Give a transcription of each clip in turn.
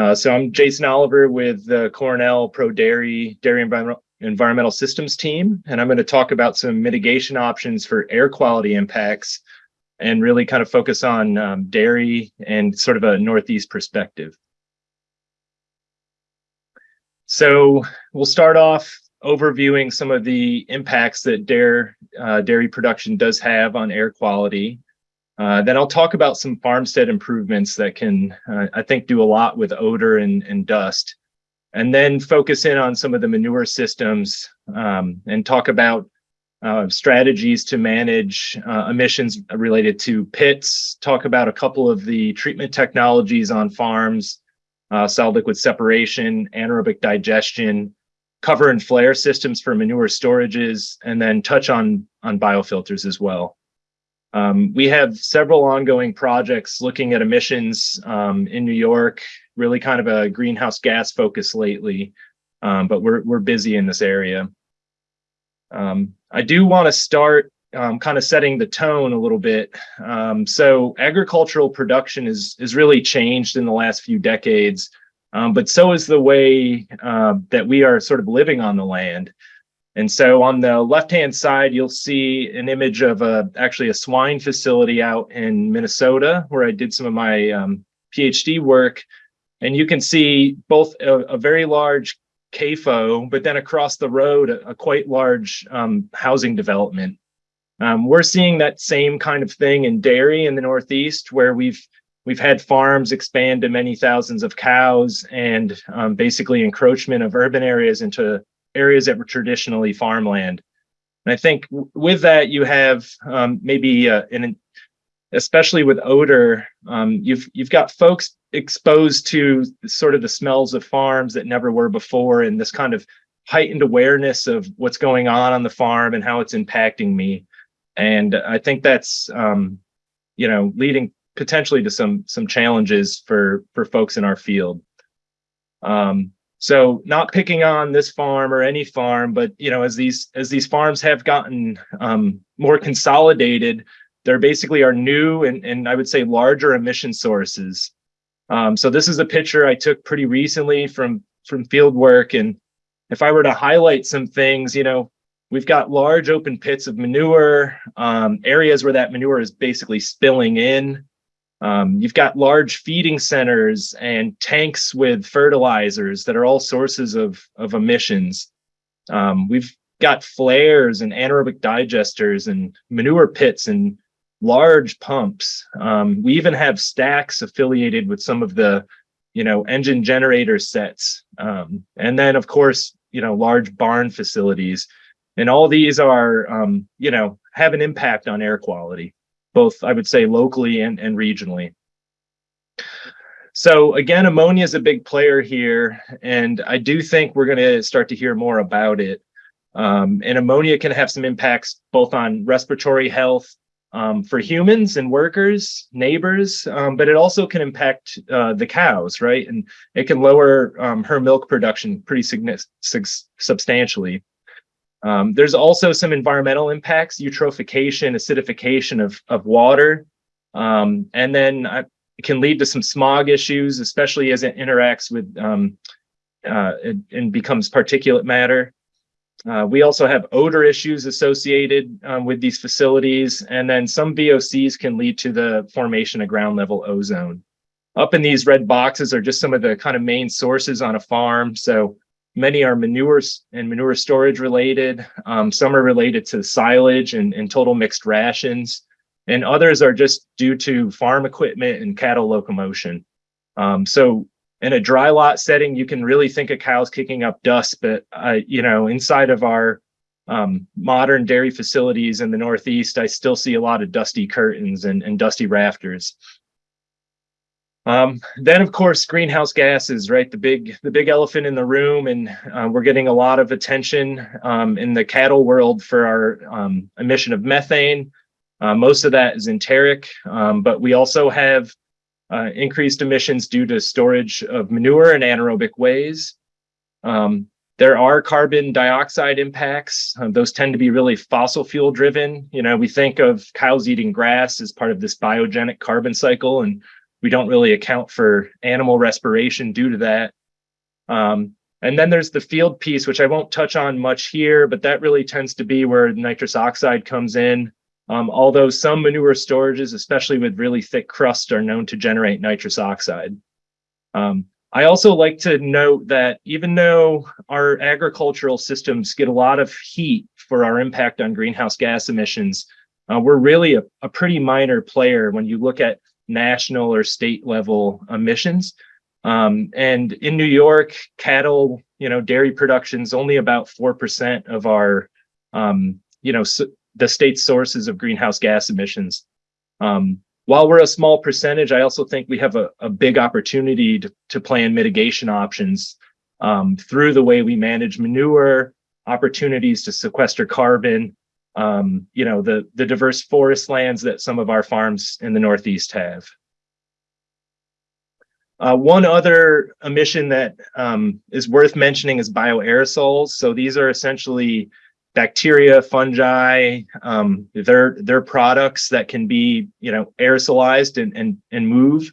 Uh, so I'm Jason Oliver with the Cornell Pro Dairy Dairy Environmental Environmental Systems team, and I'm going to talk about some mitigation options for air quality impacts and really kind of focus on um, dairy and sort of a Northeast perspective. So we'll start off overviewing some of the impacts that dairy, uh, dairy production does have on air quality. Uh, then I'll talk about some farmstead improvements that can, uh, I think, do a lot with odor and, and dust. And then focus in on some of the manure systems um, and talk about uh, strategies to manage uh, emissions related to pits, talk about a couple of the treatment technologies on farms, uh, solid liquid separation, anaerobic digestion, cover and flare systems for manure storages, and then touch on, on biofilters as well. Um, we have several ongoing projects looking at emissions um, in New York, really kind of a greenhouse gas focus lately, um, but we're, we're busy in this area. Um, I do want to start um, kind of setting the tone a little bit. Um, so agricultural production is, is really changed in the last few decades, but so is the way uh, that we are sort of living on the land. And so on the left-hand side, you'll see an image of a, actually a swine facility out in Minnesota, where I did some of my um, PhD work. And you can see both a, a, very large CAFO, but then across the road, a, a quite large um, housing development. Um, we're seeing that same kind of thing in dairy in the Northeast, where we've we've had farms expand to many thousands of cows and um, basically encroachment of urban areas into areas that were traditionally farmland. And I think with that, you have um, maybe uh, an, especially with odor, um, you've you've got folks exposed to sort of the smells of farms that never were before, and this kind of heightened awareness of what's going on on the farm and how it's impacting me. And I think that's um, you know leading potentially to some some challenges for for folks in our field. Um, so not picking on this farm or any farm, but you know, as these as these farms have gotten um, more consolidated, there basically are new and, and I would say larger emission sources. Um, so this is a picture I took pretty recently from from field work. And if I were to highlight some things, you know, we've got large open pits of manure, um, areas where that manure is basically spilling in. Um, you've got large feeding centers and tanks with fertilizers that are all sources of, of emissions. Um, we've got flares and anaerobic digesters and manure pits and large pumps. Um, we even have stacks affiliated with some of the, you know, engine generator sets. Um, and then of course, you know, large barn facilities. And all these are, um, you know, have an impact on air quality both I would say locally and, and regionally. So again, ammonia is a big player here, and I do think we're going to start to hear more about it. Um, and ammonia can have some impacts both on respiratory health um, for humans and workers, neighbors, um, but it also can impact uh, the cows, right? And it can lower um, her milk production pretty substantially. Um, there's also some environmental impacts, eutrophication, acidification of, of water, um, and then it can lead to some smog issues, especially as it interacts with um, uh, and, and, becomes particulate matter. Uh, we also have odor issues associated um, with these facilities, and then some VOCs can lead to the formation of ground level ozone. Up in these red boxes are just some of the kind of main sources on a farm. So Many are manures and manure storage related. Um, some are related to silage and, and total mixed rations. And others are just due to farm equipment and cattle locomotion. Um, so in a dry lot setting, you can really think of cows kicking up dust, but uh, you know, inside of our um, modern dairy facilities in the Northeast, I still see a lot of dusty curtains and, and dusty rafters. Um, then, of course, greenhouse gases, right? The big, the big elephant in the room, and uh, we're getting a lot of attention um, in the cattle world for our um, emission of methane. Uh, most of that is enteric, um, but we also have uh, increased emissions due to storage of manure in anaerobic ways. Um, there are carbon dioxide impacts. Uh, those tend to be really fossil fuel driven. You know, we think of cows eating grass as part of this biogenic carbon cycle, and we don't really account for animal respiration due to that. Um, and then there's the field piece, which I won't touch on much here, but that really tends to be where nitrous oxide comes in. Um, although some manure storages, especially with really thick crust, are known to generate nitrous oxide. Um, I also like to note that even though our agricultural systems get a lot of heat for our impact on greenhouse gas emissions, uh, we're really a, a, pretty minor player when you look at national or state level emissions. Um, and in New York, cattle, you know, dairy production is only about 4% of our, um, you know, so the state's sources of greenhouse gas emissions. Um, while we're a small percentage, I also think we have a, a big opportunity to, to plan mitigation options um, through the way we manage manure, opportunities to sequester carbon, um, you know, the, the diverse forest lands that some of our farms in the Northeast have. Uh, one other emission that um, is worth mentioning is bioaerosols. So these are essentially bacteria, fungi, um, they're, they're products that can be, you know, aerosolized and, and, and move.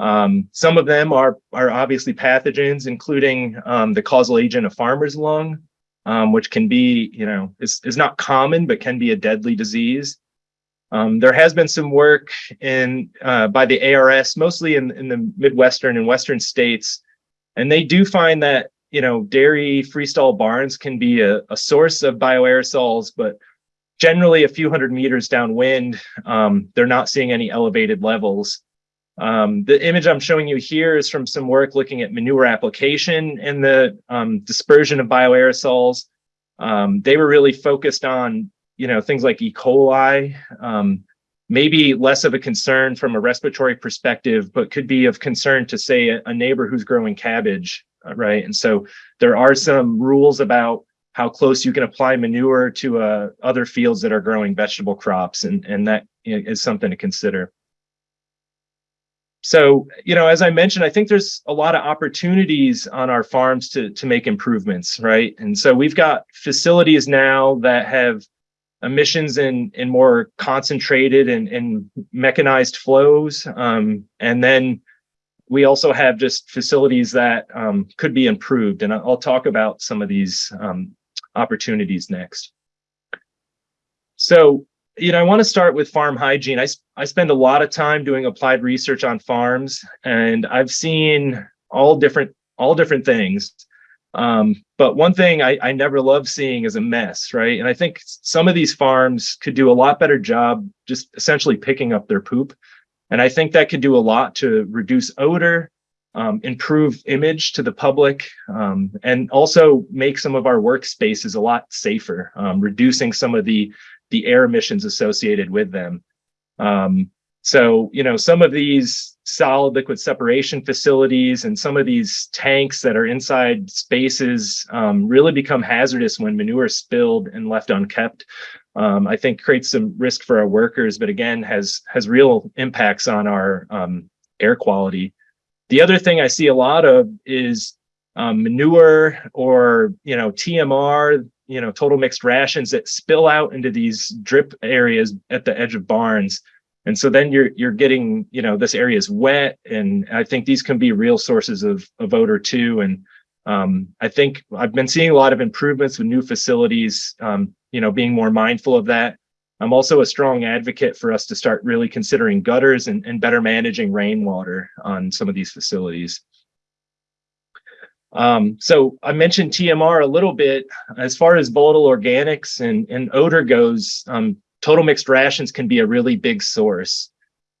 Um, some of them are, are obviously pathogens, including um, the causal agent of farmer's lung, um, which can be, you know, is, is not common, but can be a deadly disease. Um, there has been some work in uh, by the ARS, mostly in, in the Midwestern and Western states, and they do find that you know, dairy freestall barns can be a, a source of bioaerosols, but generally a few hundred meters downwind, um, they're not seeing any elevated levels. Um, the image I'm showing you here is from some work looking at manure application and the um, dispersion of bioaerosols. Um, they were really focused on, you know, things like E. coli, um, maybe less of a concern from a respiratory perspective, but could be of concern to say a, a neighbor who's growing cabbage uh, right? And so there are some rules about how close you can apply manure to uh, other fields that are growing vegetable crops, and, and that is something to consider. So, you know, as I mentioned, I think there's a lot of opportunities on our farms to, to make improvements, right? And so we've got facilities now that have emissions in, in more concentrated and, and mechanized flows. Um, and then we also have just facilities that um, could be improved. And I'll talk about some of these um, opportunities next. So, you know, I want to start with farm hygiene. I, I spend a lot of time doing applied research on farms, and I've seen all different all different things. Um, but one thing I, I never love seeing is a mess, right? And I think some of these farms could do a lot better job just essentially picking up their poop and I think that could do a lot to reduce odor, um, improve image to the public, um, and also make some of our workspaces a lot safer, um, reducing some of the, the air emissions associated with them. Um, so, you know, some of these solid liquid separation facilities and some of these tanks that are inside spaces um, really become hazardous when manure is spilled and left unkept um, I think creates some risk for our workers, but again, has has real impacts on our um, air quality. The other thing I see a lot of is um, manure or, you know, TMR, you know, total mixed rations that spill out into these drip areas at the edge of barns. And so then you're you're getting, you know, this area is wet. And I think these can be real sources of, of odor too. And um, I think I've been seeing a lot of improvements with new facilities, um, you know, being more mindful of that. I'm also a strong advocate for us to start really considering gutters and, and better managing rainwater on some of these facilities. Um, so I mentioned TMR a little bit. As far as volatile organics and, and odor goes, um, total mixed rations can be a really big source.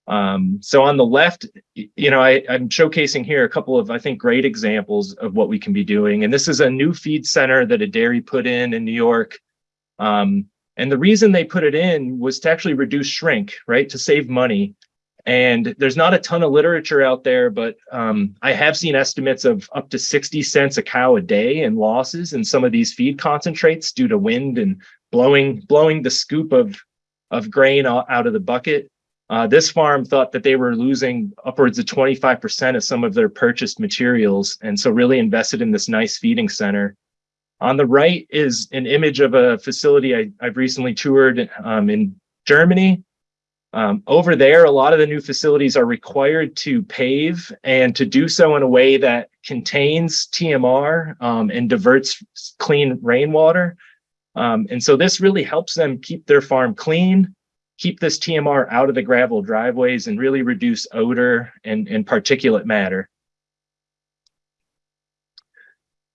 Um, so on the left, you know, I, I'm showcasing here a couple of, I think, great examples of what we can be doing. And this is a new feed center that a dairy put in in New York um, and the reason they put it in was to actually reduce shrink, right? To save money. And there's not a ton of literature out there, but um, I have seen estimates of up to 60 cents a cow a day in losses in some of these feed concentrates due to wind and blowing blowing the scoop of of grain out of the bucket. Uh, this farm thought that they were losing upwards of 25% of some of their purchased materials, and so really invested in this nice feeding center. On the right is an image of a facility I, have recently toured um, in Germany. Um, over there, a lot of the new facilities are required to pave and to do so in a way that contains TMR um, and diverts clean rainwater. Um, and so this really helps them keep their farm clean, keep this TMR out of the gravel driveways and really reduce odor and, and particulate matter.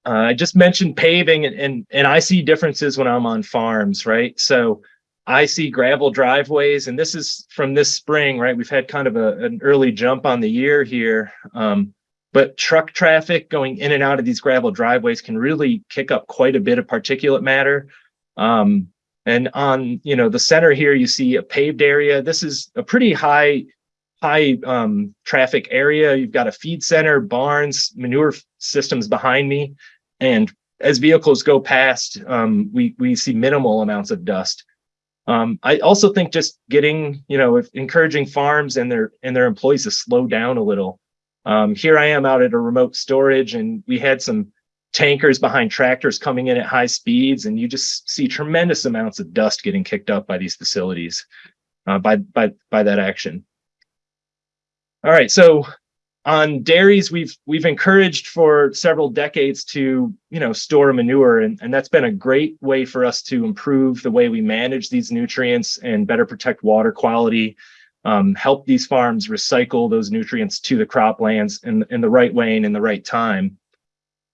Uh, I just mentioned paving and, and, and I see differences when I'm on farms, right? So I see gravel driveways, and this is from this spring, right? We've had kind of a, an early jump on the year here. Um, but truck traffic going in and out of these gravel driveways can really kick up quite a bit of particulate matter. Um, and on, you know, the center here, you see a paved area. This is a pretty high, high um, traffic area. You've got a feed center, barns, manure systems behind me. And as vehicles go past, um, we, we see minimal amounts of dust. Um, I also think just getting, you know, if encouraging farms and their and their employees to slow down a little. Um, here I am out at a remote storage, and we had some tankers behind tractors coming in at high speeds, and you just see tremendous amounts of dust getting kicked up by these facilities uh, by by by that action. All right, so on dairies, we've we've encouraged for several decades to you know store manure, and, and that's been a great way for us to improve the way we manage these nutrients and better protect water quality, um, help these farms recycle those nutrients to the croplands in in the right way and in the right time.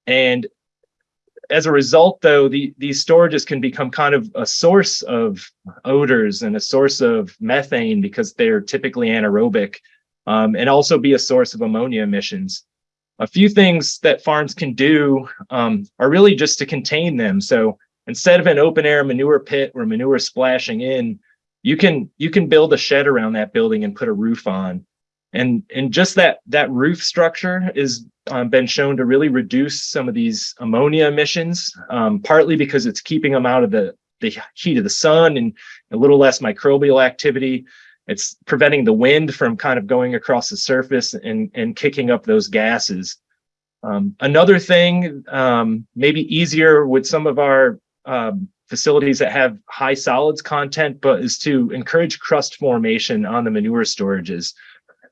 And as a result, though, the, these storages can become kind of a source of odors and a source of methane because they're typically anaerobic um, and also be a source of ammonia emissions. A few things that farms can do um, are really just to contain them. So instead of an open air manure pit where manure splashing in, you can you can build a shed around that building and put a roof on. And, and just that, that roof structure has um, been shown to really reduce some of these ammonia emissions, um, partly because it's keeping them out of the, the heat of the sun and a little less microbial activity, it's preventing the wind from kind of going across the surface and, and kicking up those gases. Um, another thing, um, maybe easier with some of our um, facilities that have high solids content, but is to encourage crust formation on the manure storages.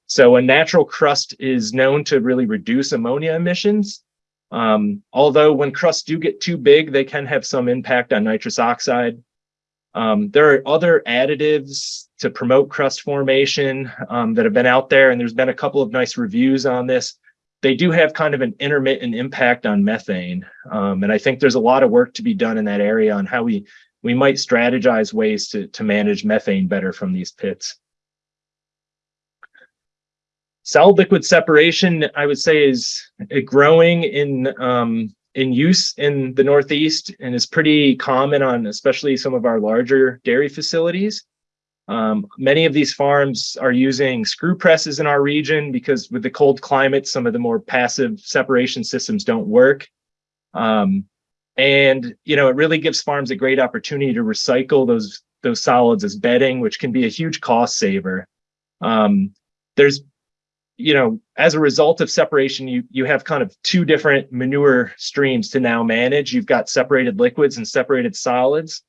So a natural crust is known to really reduce ammonia emissions. Um, although when crusts do get too big, they can have some impact on nitrous oxide. Um, there are other additives to promote crust formation um, that have been out there, and there's been a couple of nice reviews on this. They do have kind of an intermittent impact on methane, um, and I think there's a lot of work to be done in that area on how we we might strategize ways to to manage methane better from these pits. Solid liquid separation, I would say, is growing in um, in use in the Northeast and is pretty common on especially some of our larger dairy facilities. Um, many of these farms are using screw presses in our region because with the cold climate, some of the more passive separation systems don't work. Um, and, you know, it really gives farms a great opportunity to recycle those, those solids as bedding, which can be a huge cost saver. Um, there's you know, as a result of separation, you you have kind of two different manure streams to now manage. You've got separated liquids and separated solids.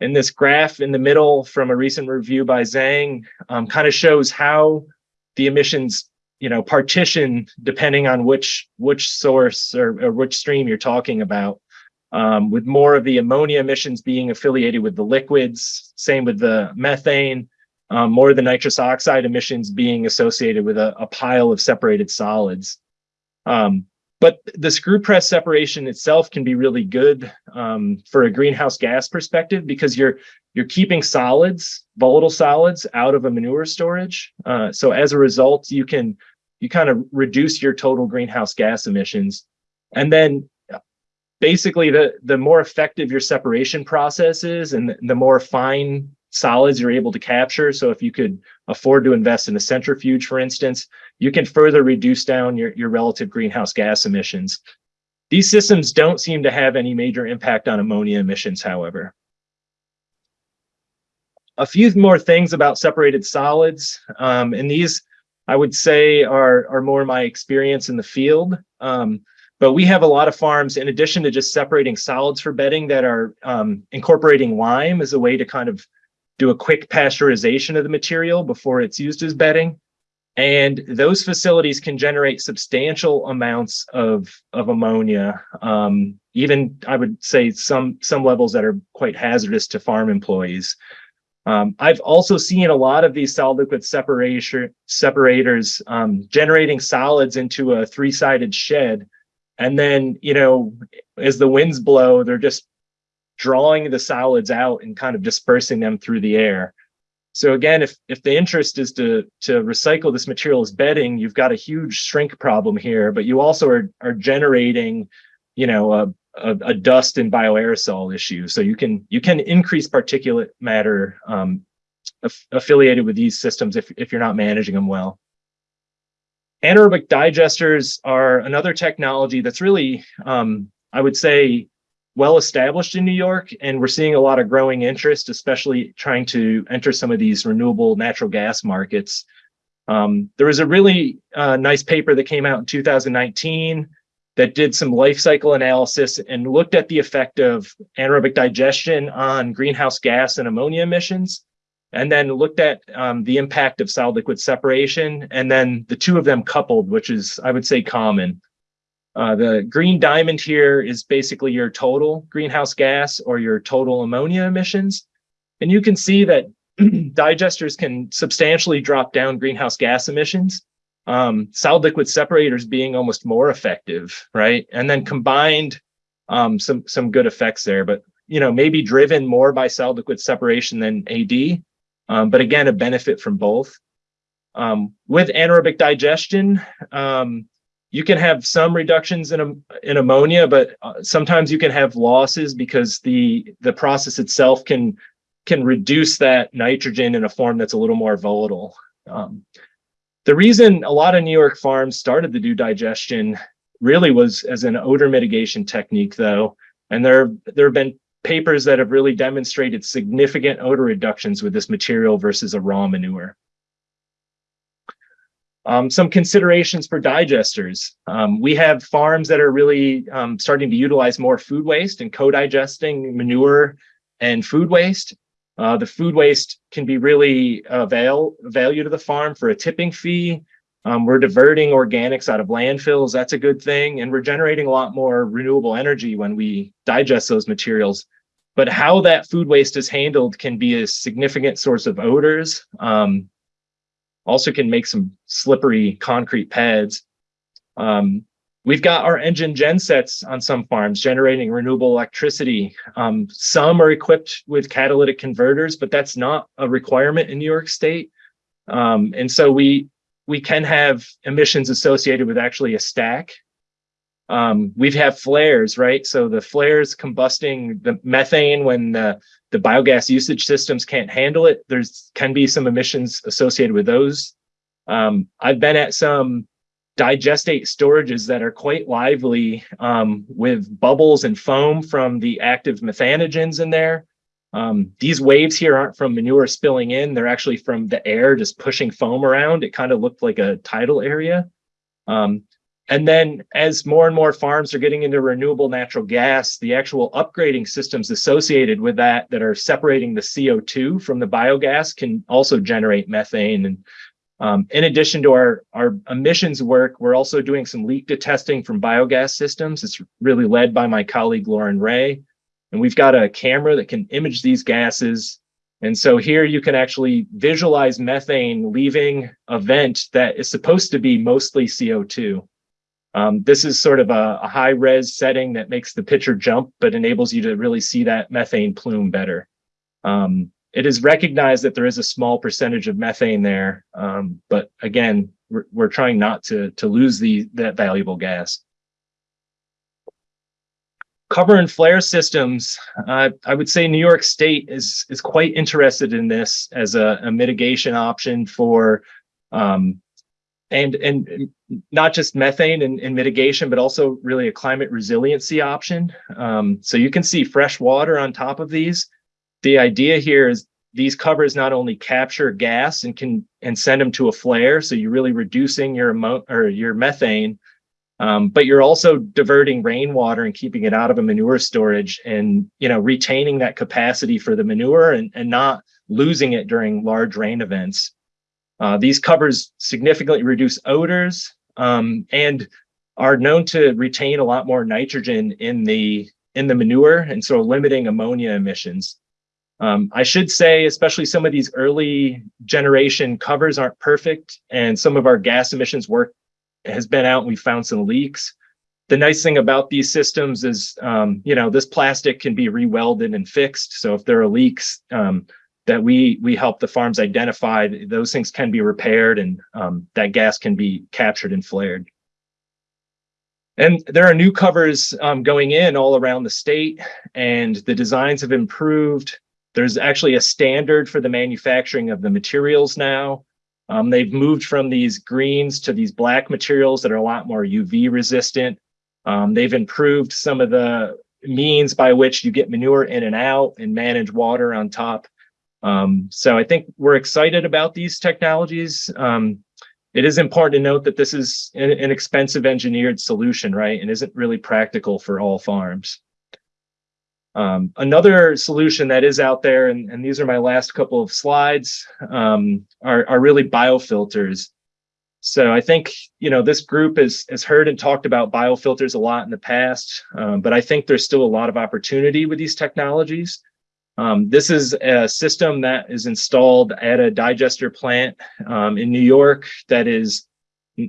And this graph in the middle from a recent review by Zhang um, kind of shows how the emissions, you know, partition depending on which which source or, or which stream you're talking about. Um, with more of the ammonia emissions being affiliated with the liquids, same with the methane, um, more of the nitrous oxide emissions being associated with a, a pile of separated solids. Um, but the screw press separation itself can be really good um, for a greenhouse gas perspective because you're you're keeping solids, volatile solids, out of a manure storage. Uh, so as a result, you can you kind of reduce your total greenhouse gas emissions. And then basically the the more effective your separation process is and the more fine solids you're able to capture. So if you could afford to invest in a centrifuge, for instance, you can further reduce down your, your relative greenhouse gas emissions. These systems don't seem to have any major impact on ammonia emissions, however. A few more things about separated solids, um, and these I would say are, are more my experience in the field. Um, but we have a lot of farms, in addition to just separating solids for bedding, that are um, incorporating lime as a way to kind of do a quick pasteurization of the material before it's used as bedding. And those facilities can generate substantial amounts of, of ammonia, um, even I would say some, some levels that are quite hazardous to farm employees. Um, I've also seen a lot of these solid liquid separation separators um, generating solids into a three-sided shed. And then, you know, as the winds blow, they're just drawing the solids out and kind of dispersing them through the air. So again, if, if the interest is to, to recycle this material as bedding, you've got a huge shrink problem here, but you also are, are generating, you know, a, a, a dust and bioaerosol issue. So you can, you can increase particulate matter um, aff affiliated with these systems if, if you're not managing them well. Anaerobic digesters are another technology that's really, um, I would say, well established in New York, and we're seeing a lot of growing interest, especially trying to enter some of these renewable natural gas markets. Um, there was a really uh, nice paper that came out in 2019 that did some life cycle analysis and looked at the effect of anaerobic digestion on greenhouse gas and ammonia emissions, and then looked at um, the impact of solid liquid separation, and then the two of them coupled, which is, I would say, common. Uh, the green diamond here is basically your total greenhouse gas or your total ammonia emissions. And you can see that digesters can substantially drop down greenhouse gas emissions. Um, solid liquid separators being almost more effective, right? And then combined, um, some some good effects there, but you know maybe driven more by solid liquid separation than AD, um, but again a benefit from both. Um, with anaerobic digestion, um, you can have some reductions in, in ammonia, but uh, sometimes you can have losses because the the process itself can can reduce that nitrogen in a form that's a little more volatile. Um, the reason a lot of New York farms started to do digestion really was as an odor mitigation technique, though, and there there have been papers that have really demonstrated significant odor reductions with this material versus a raw manure. Um, some considerations for digesters. Um, we have farms that are really um, starting to utilize more food waste and co-digesting manure and food waste. Uh, the food waste can be really avail value to the farm for a tipping fee. Um, we're diverting organics out of landfills. That's a good thing. And we're generating a lot more renewable energy when we digest those materials. But how that food waste is handled can be a significant source of odors. Um, also can make some slippery concrete pads. Um, we've got our engine gensets on some farms generating renewable electricity. Um, some are equipped with catalytic converters, but that's not a requirement in New York State. Um, and so we we can have emissions associated with actually a stack. Um, we've had flares, right? So the flares combusting the methane when the the biogas usage systems can't handle it. There's can be some emissions associated with those. Um, I've been at some digestate storages that are quite lively um, with bubbles and foam from the active methanogens in there. Um, these waves here aren't from manure spilling in, they're actually from the air just pushing foam around. It kind of looked like a tidal area. Um, and then as more and more farms are getting into renewable natural gas, the actual upgrading systems associated with that that are separating the CO2 from the biogas can also generate methane. And um, in addition to our, our emissions work, we're also doing some leak to testing from biogas systems. It's really led by my colleague, Lauren Ray. And we've got a camera that can image these gases. And so here you can actually visualize methane leaving a vent that is supposed to be mostly CO2. Um, this is sort of a, a, high res setting that makes the picture jump, but enables you to really see that methane plume better. Um, it is recognized that there is a small percentage of methane there, um, but again, we're, we're, trying not to, to lose the, that valuable gas. Cover and flare systems, uh, I would say New York State is, is quite interested in this as a, a mitigation option for um, and and not just methane and, and, mitigation, but also really a climate resiliency option. Um, so you can see fresh water on top of these. The idea here is these covers not only capture gas and can and send them to a flare, so you're really reducing your amount or your methane, Um, but you're also diverting rainwater and keeping it out of a manure storage and, you know, retaining that capacity for the manure and, and not losing it during large rain events. Uh, these covers significantly reduce odors um, and are known to retain a lot more nitrogen in the in the manure and so limiting ammonia emissions. Um, I should say, especially some of these early generation covers aren't perfect and some of our gas emissions work has been out and we found some leaks. The nice thing about these systems is, um, you know, this plastic can be rewelded and fixed. So if there are leaks um, that we we help the farms identify, those things can be repaired and um, that gas can be captured and flared. And there are new covers um, going in all around the state and the designs have improved. There's actually a standard for the manufacturing of the materials now. Um, they've moved from these greens to these black materials that are a lot more UV resistant. Um, they've improved some of the means by which you get manure in and out and manage water on top. Um, so I think we're excited about these technologies. Um, it is important to note that this is an, an expensive engineered solution, right? And isn't really practical for all farms. Um, another solution that is out there, and, and, these are my last couple of slides, um, are, are really biofilters. So I think, you know, this group has, has heard and talked about biofilters a lot in the past, um, but I think there's still a lot of opportunity with these technologies. Um, this is a system that is installed at a digester plant um, in New York that is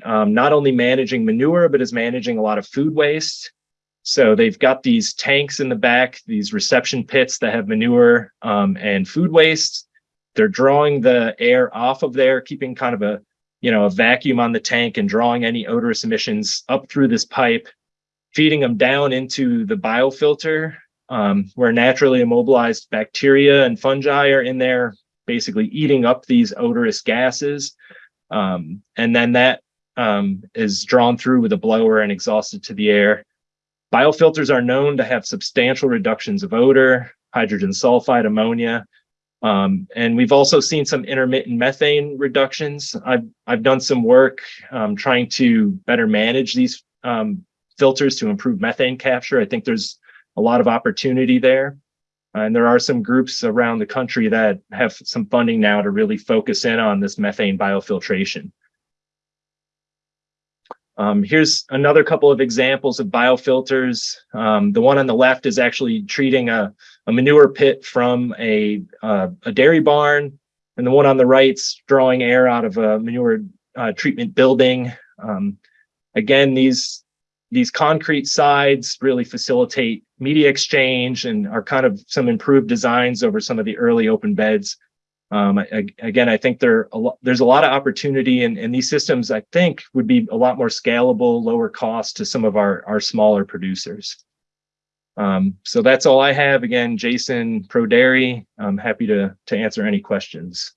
um, not only managing manure, but is managing a lot of food waste. So they've got these tanks in the back, these reception pits that have manure um, and food waste. They're drawing the air off of there, keeping kind of a, you know, a vacuum on the tank and drawing any odorous emissions up through this pipe, feeding them down into the biofilter um, where naturally immobilized bacteria and fungi are in there, basically eating up these odorous gases. Um, and then that um, is drawn through with a blower and exhausted to the air. Biofilters are known to have substantial reductions of odor, hydrogen sulfide, ammonia, um, and we've also seen some intermittent methane reductions. I've, I've done some work um, trying to better manage these um, filters to improve methane capture. I think there's a lot of opportunity there. And there are some groups around the country that have some funding now to really focus in on this methane biofiltration. Um, here's another couple of examples of biofilters. Um, the one on the left is actually treating a, a manure pit from a, uh, a dairy barn, and the one on the right's drawing air out of a manure uh, treatment building. Um, again, these these concrete sides really facilitate media exchange and are kind of some improved designs over some of the early open beds. Um, I, again, I think there a there's a lot of opportunity and, and these systems, I think, would be a lot more scalable, lower cost to some of our, our smaller producers. Um, so that's all I have. Again, Jason Pro Dairy, I'm happy to, to answer any questions.